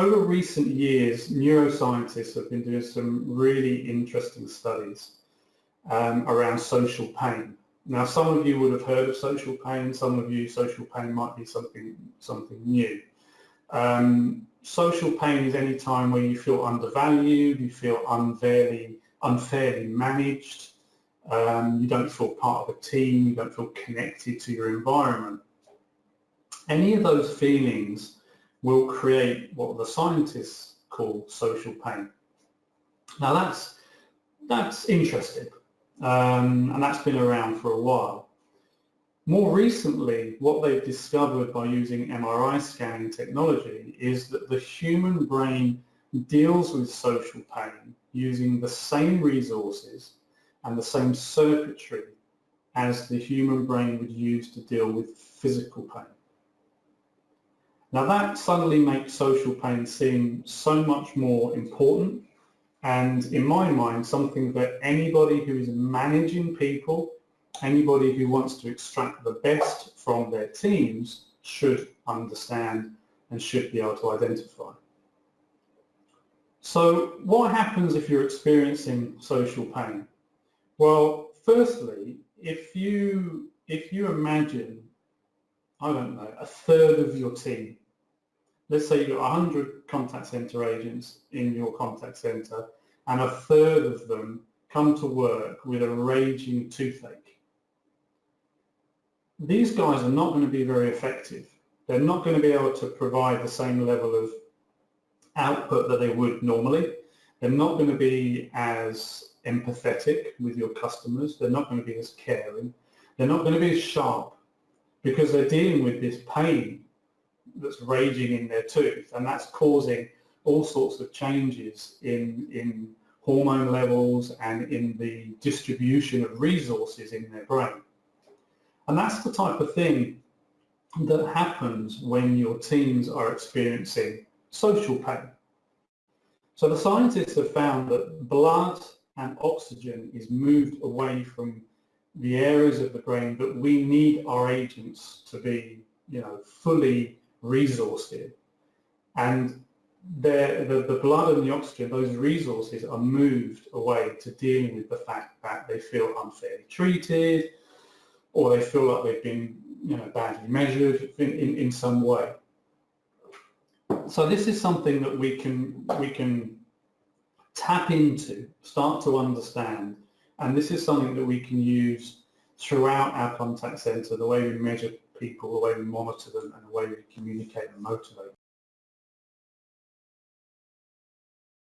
over recent years, neuroscientists have been doing some really interesting studies um, around social pain. Now, some of you would have heard of social pain. Some of you, social pain might be something something new. Um, social pain is any time where you feel undervalued, you feel unfairly unfairly managed, um, you don't feel part of a team, you don't feel connected to your environment. Any of those feelings will create what the scientists call social pain. Now that's, that's interesting um, and that's been around for a while. More recently, what they've discovered by using MRI scanning technology is that the human brain deals with social pain using the same resources and the same circuitry as the human brain would use to deal with physical pain. Now that suddenly makes social pain seem so much more important and in my mind something that anybody who is managing people, anybody who wants to extract the best from their teams should understand and should be able to identify. So what happens if you're experiencing social pain? Well, firstly, if you if you imagine, I don't know, a third of your team, let's say you've got 100 contact center agents in your contact center, and a third of them come to work with a raging toothache. These guys are not going to be very effective. They're not going to be able to provide the same level of output that they would normally. They're not going to be as empathetic with your customers. They're not going to be as caring. They're not going to be as sharp because they're dealing with this pain that's raging in their tooth and that's causing all sorts of changes in, in hormone levels and in the distribution of resources in their brain. And that's the type of thing that happens when your teams are experiencing social pain. So the scientists have found that blood and oxygen is moved away from the areas of the brain that we need our agents to be, you know, fully resourced in. And the, the blood and the oxygen, those resources are moved away to dealing with the fact that they feel unfairly treated or they feel like they've been you know, badly measured in, in, in some way. So this is something that we can, we can tap into, start to understand, and this is something that we can use throughout our contact center, the way we measure people, the way we monitor them, and the way we communicate and motivate